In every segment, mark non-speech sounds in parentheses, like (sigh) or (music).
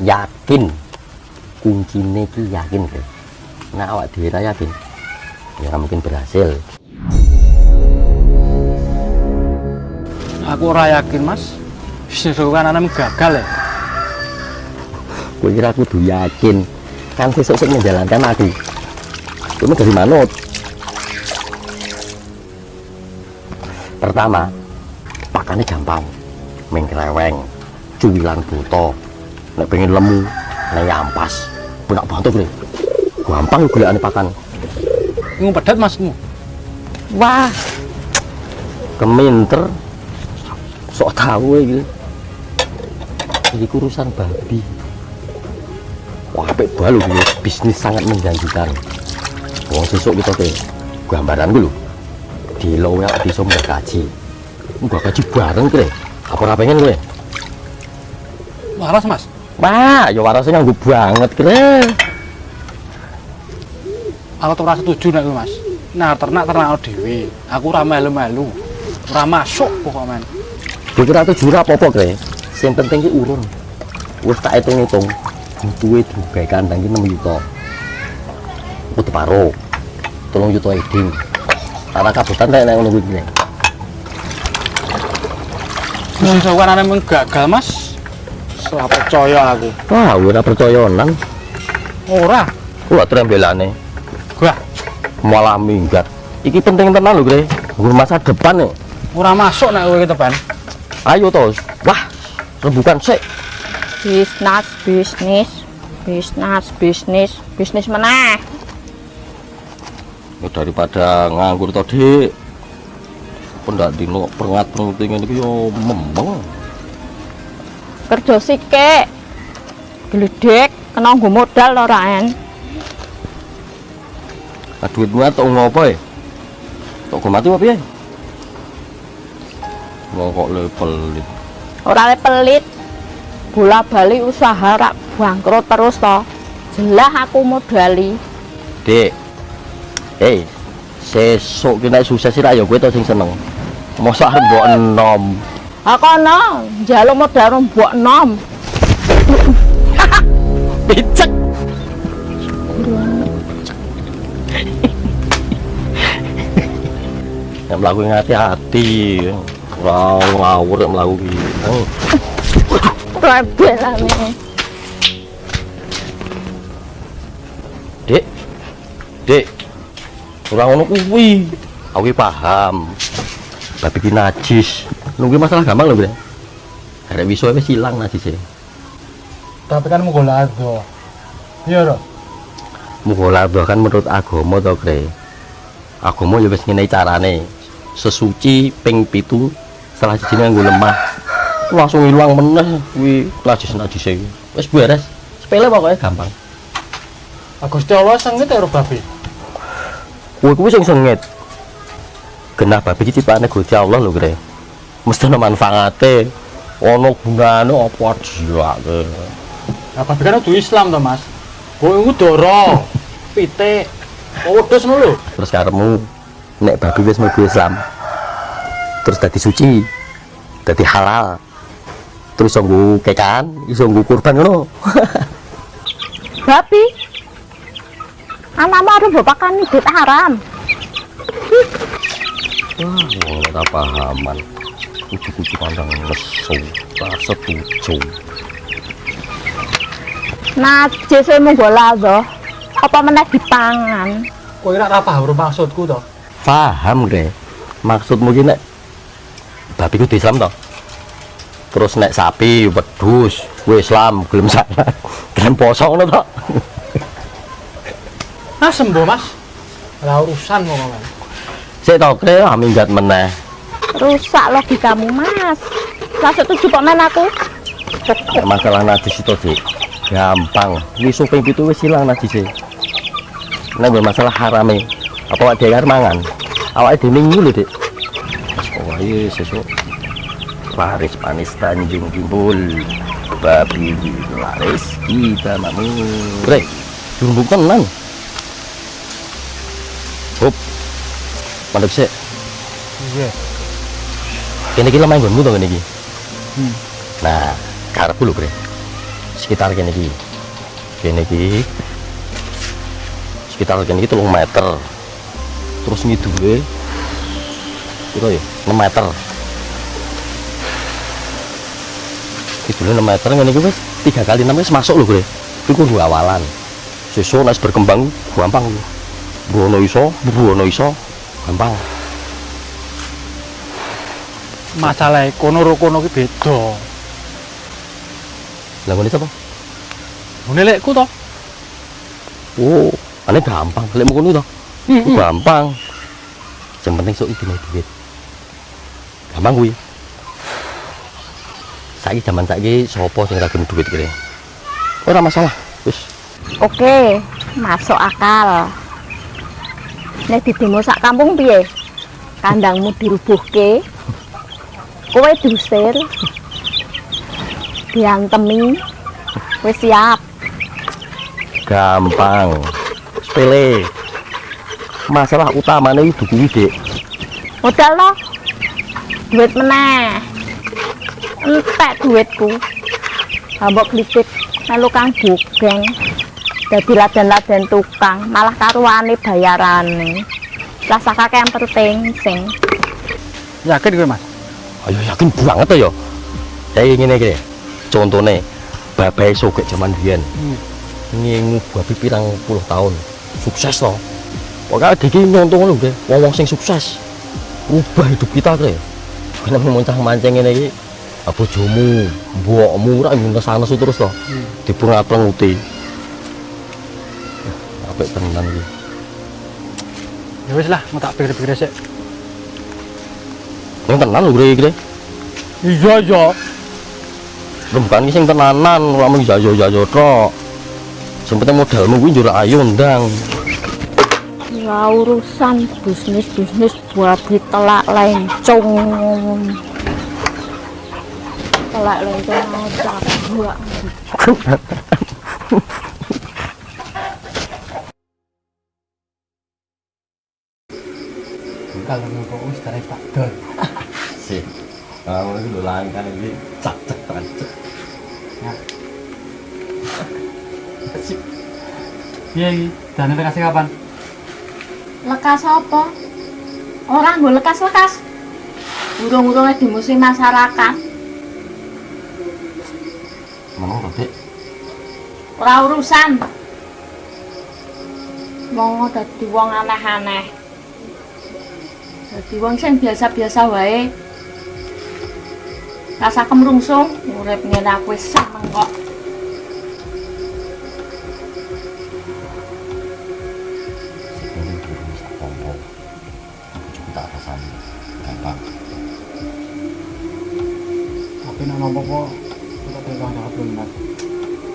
yakin. Kuncinya ki yakin Bre. nah awak dhewe yakin ya mungkin berhasil. Aku ora yakin, Mas. Bisnis aku kan anak gagal ya. gue kira kudu yakin. Kan sesuk sik menjalankan aku. Kamu dari manut. Pertama pakannya gampang. Mengkereweng cuwilan buto nek pengen lemu nek ampas. Punak bantu bre. Gampang gue ane pakan Ngung pedet, Masmu. wah. Keminter. Sok tahu iki. Ini urusan babi. Wah apik balu ini bisnis sangat menjanjikan. Wong sesuk kita teh gambaran gue lho. Di lowe di sumber gaji. Gua gaji bareng kre apa pengen gue Waras, Mas. Wah ya warasnya nganggo banget kre Aku tuh ora setuju nek kuwi, Mas. Nah, ternak ternak dhewe. Aku ora melu-melu. Ora masuk pokoknya. men. gue kira tuh jurah apa-apa kre yang penting ki urun wis tak hitung-hitung butuhe dugai kandang ki 6 juta udah paro tolong juta eding karena kabutan kayak ngono kuwi aku kan anak gagal, Mas. Ora percaya aku. wah ora percaya nang Ora. Wah, trembelane Gua malah minggat. Iki penting tenan lho, Gre. Nggur masa depan nih. ora masuk nek kowe ke depan. Ayo tos. Wah, rembukan sik. bisnis bisnis bisnis bisnis bisnis meneh Ya, daripada nganggur to, Dik. Pendak dino perngat pengutingan iki yo membeng. Kerja sike gledek kena nggo modal ora en duitmu tok ngopo e? Tok go mati apa piye? Wong kok level ora le pelit bola bali usaha rak bangkrut terus to jelas aku modali Dik. Hei, sesuk ki nek sukses ira ya kowe to sing seneng. Mosok arep mbok enom. Akono njaluk modal mbok nom (laughs) Picek. Yang melaku hati-hati. Ora ngawur nek mlaku ki. Eh, rebelane Dik. Dik. Ora ngono kuwi. Aku paham. Babi ki najis. Nunggu masalah gampang lho, Bre. Arek wiso wis ilang najise. Tapi kan mau golado. Iya, Ro. Mugola bahkan menurut agama to, Kre. Agama ya wis ngene carane. Sesuci ping pitu salah sijine nganggo lemah. Langsung ilang meneh kuwi najis najis iki. Wis beres. Sepele pokoknya gampang. Gusti Allah sengit karo babi. Kuwi kuwi sing sengit. Genah babi iki ciptaane Gusti Allah lho, Kre. Mesti ana manfaate. Ono gunane apa dilake. Nah, babi kan kudu Islam to, Mas. Kowe iku doro, pitik, wedhus ngono lho. Terus karemu nek babi wis mlebu Islam. Terus dadi suci. Dadi halal. Terus iso nggo kekan, iso nggo kurban ngono. (laughs) babi anakmu harus bapakan duit haram Wah, ora pahaman. Kucu-kucu pandang nesu, tak setuju. najis mung bola to apa meneh dipangan Kowe ora paham maksudku to. Paham, Gre. Maksudmu ki nek babi kudu Islam to? Terus nek sapi, wedhus, kuwi Islam, gelem salat, (laughs) gelem poso ngono to? Ah, sembuh, Mas. Ora urusan kok, Mas. Sik to, Gre, ah, minggat meneh. Rusak logikamu mas. Lah setuju kok men aku? Masalah najis itu dik. Gampang. Wis suping itu wis hilang najis nek mbok masalah harame. Apa awak dhewe arep mangan? Awake dhewe minggu lho dik. Oh ayo sesuk. Laris panis tanjung timbul. Babi laris kita makmur bre jumbuk tenan. Hop mandek sik. Iya. Kene iki lemah nggonmu to iki? Hmm. nah karepku lho bre. Sekitar kene iki. Kene iki sekitar kene iki 3 meter. Terus ngidule piro ya? 6 meter. Ngidule 6 meter ngene iki wis 3 kali 6 wis masuk lho gue itu kudu awalan. Sesuk nek berkembang gampang. Brono iso, Brono iso, gampang. Masalah kono ro kono ki beda Lah ngene apa? ngene lekku to Oh, ane gampang. Lek mau ngono to. Gampang. Yang penting sok iki duit. Gampang kuwi. Saiki zaman saiki sapa sing ra gelem duit kene? Ora masalah. Wis. Oke, masuk akal. Nek didemo sak kampung piye? Kandangmu dirubuhke. (laughs) Kowe diusir. Diantemi. Wis siap. Gampang. Sepele. Masalah utamanya itu kuwi. Modal lo. Duit meneh. Entek duitku. Ambok klitik melu kang bugeng. Dadi laden-laden tukang, malah karuane bayarane. Rasa kakek yang penting sing. yakin kowe mas Ayo yakin banget ya. Kayak ngene iki. Contone babai sogek zaman biyen. Hmm. Ngingu babi pirang puluh tahun. Sukses to. Pokoknya iki nyontoh lho, Dek. Wong-wong sing sukses. Ubah hidup kita kre. Kena mencah mancing iki. Apa bojomu, mbokmu ora ngesanes terus to. Hmm. Dipengat-penguti. Apik tenan iki. ya wis lah mau tak pikir-pikir sik Yang tenan lho. Kre. iya iya bukan sing tenanan ora mung jajo-jajo tok sing penting modalmu kuwi njur ayo ndang Ya urusan bisnis-bisnis babi telak lencong. Telak lencong aja gua. kalau wis tarik tak dol sih kalau iki lho langkan iki cak cak cak iya iki dane kasih kapan Lekas apa? Orang gue lekas-lekas. Urung-urungnya di musim masyarakat. kok dik Ora urusan. Mau dadi wong aneh-aneh. Dadi wong sing biasa-biasa wae. Rasa kemrungsung, urip ngene aku wis seneng kok. ini tapi nama apa kita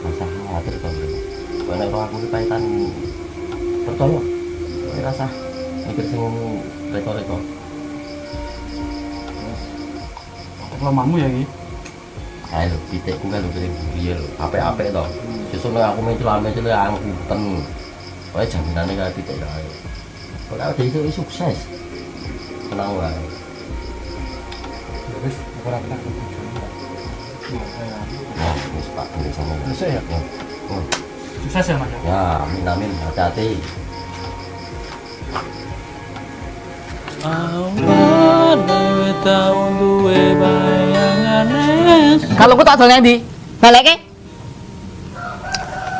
rasa khawatir to bro kowe nek ora aku iki kaitan percaya kowe rasa mikir sing reto-reto kelemahanmu ya iki ayo lho pitikku kan lho sing buriye lho apik-apik to sesuk nek aku mencul-mencul ya angkutan kowe jaminane kaya pitik kae kok ada iso sukses tenang wae ya wis aku ora pernah ketemu ya wis pak ini sama Besok ya? ya Oh, sukses ya mas ya ya amin amin hati-hati Kalau aku tak dolnya di balik ke?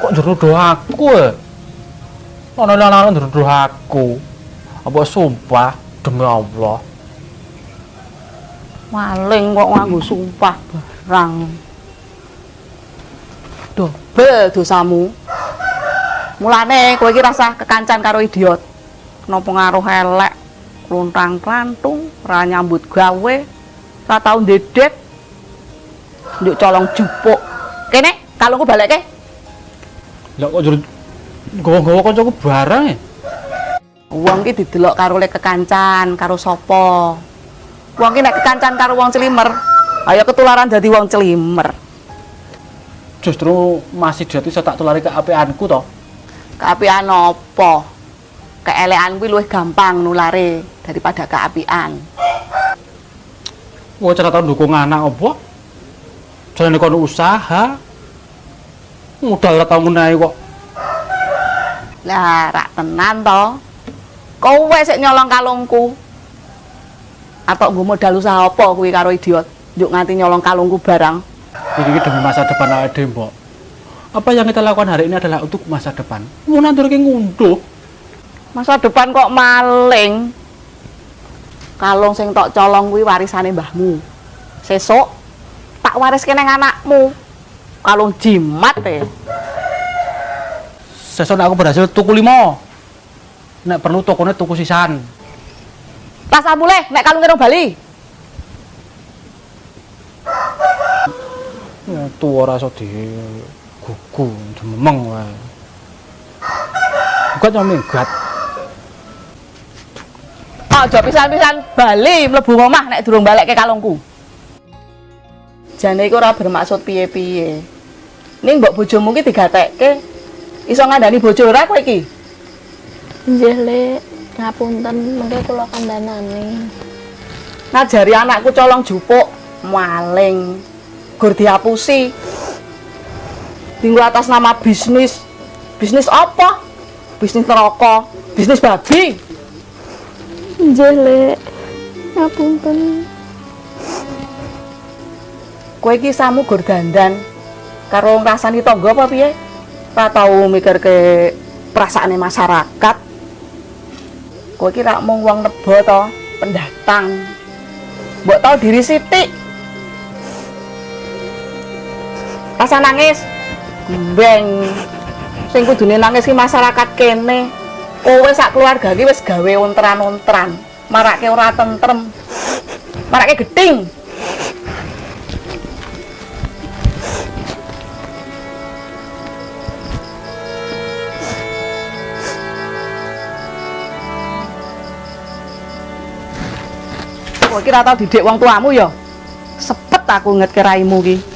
kok jerudo aku ya ono lanang jerudo aku apa sumpah demi Allah Maling kok nganggo sumpah barang. Dobel dosamu. Mulane kowe iki rasa kekancan karo idiot. Kena pengaruh elek, kluntang klantung, ora nyambut gawe, ora tau ndedet. Nduk colong jupuk. Kene, kalau aku balik ke? lah kok jerudo gawa-gawa kancaku barang ya Wong ki didelok karo lek kekancan, karo sapa. Wong ki nek kekancan karo wong celimer, ayo ketularan dadi wong celimer. justru masih jadi saya tak tulari keapianku toh Keapian apa? Keelekan kuwi luwih gampang nulare daripada keapian. Wah, cara tau dukung anak apa? Jalan kono usaha. Modal ora tau ngenahi kok. Lah, rak tenan to. Kowe sik nyolong kalungku. Atau nggo modal usaha apa kuwi karo idiot? Njuk nganti nyolong kalungku barang. Ini demi masa depan awake dhewe, Mbok. Apa yang kita lakukan hari ini adalah untuk masa depan. Mau ke ngunduh. Masa depan kok maling. Kalung sing tok colong kuwi warisane mbahmu. Sesuk tak wariske nang anakmu. Kalung jimat e. Sesuk aku berhasil tuku limo. Nek perlu tokonya tuku sisan. Tas muleh nek kalung karo Bali. Ya tuwa ora iso di gugu demeng wae. Bukan cuma minggat. Aja pisan-pisan Bali mlebu omah nek durung balik ke kalungku. Jane iku ora bermaksud piye-piye. Ning mbok bojomu ki digatekke iso ngandani bojo ora kowe iki? Nggih, Lek. Ngapunten, mengke kula kandhanane. Ngajari anakku colong jupuk, maling. Gur dihapusi. Tinggu atas nama bisnis. Bisnis apa? Bisnis neraka, bisnis babi. Nggih, Lek. Ngapunten. Kowe iki samu gur dandan karo ngrasani tangga apa piye? Ora tau mikir ke perasaane masyarakat. Kowe iki rak mung wong nebo to, pendatang. Mbok tau diri sithik. Rasa nangis. Gembeng. Sing kudune nangis ki masyarakat kene. Kowe sak keluarga ki wis gawe ontran-ontran. Marake ora tentrem. Marake geting. Kowe iki ora tau didik wong tuamu ya. Sepet aku ngetke raimu ki.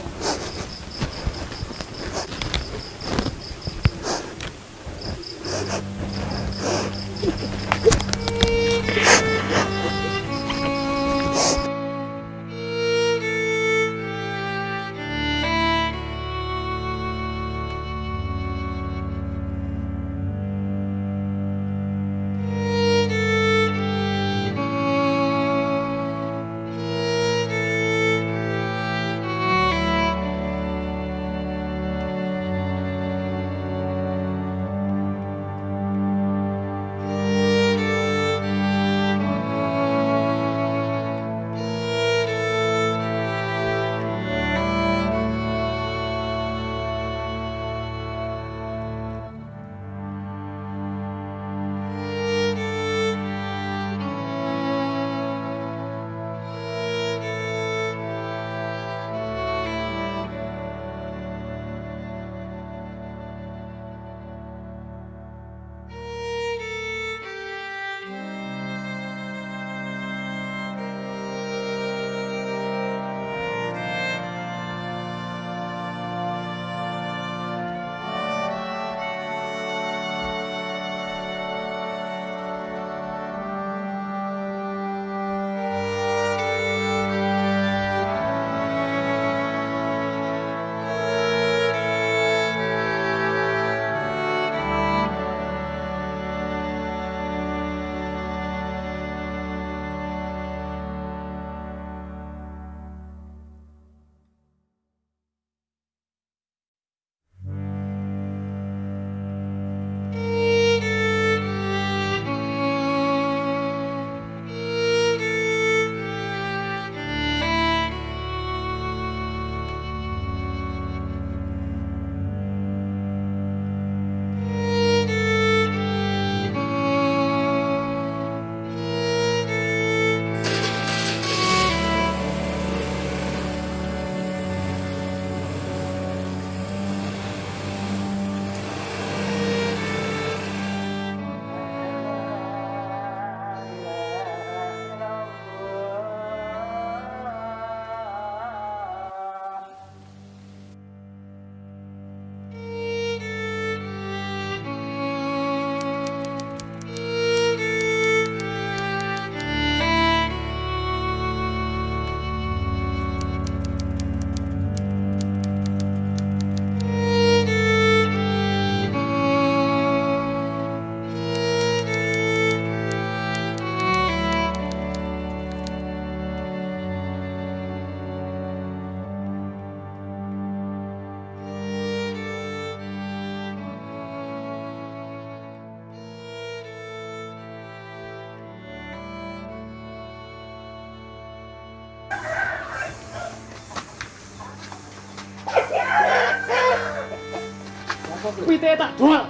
pitik tak dual.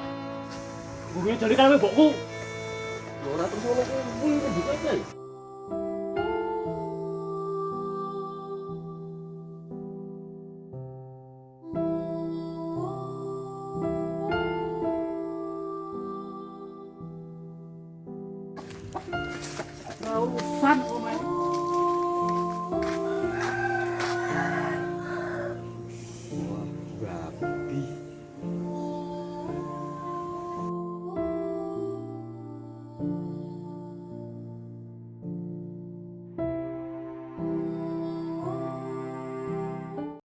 Gue jadi kan mbokku. Ora terus ngono kuwi, ndik.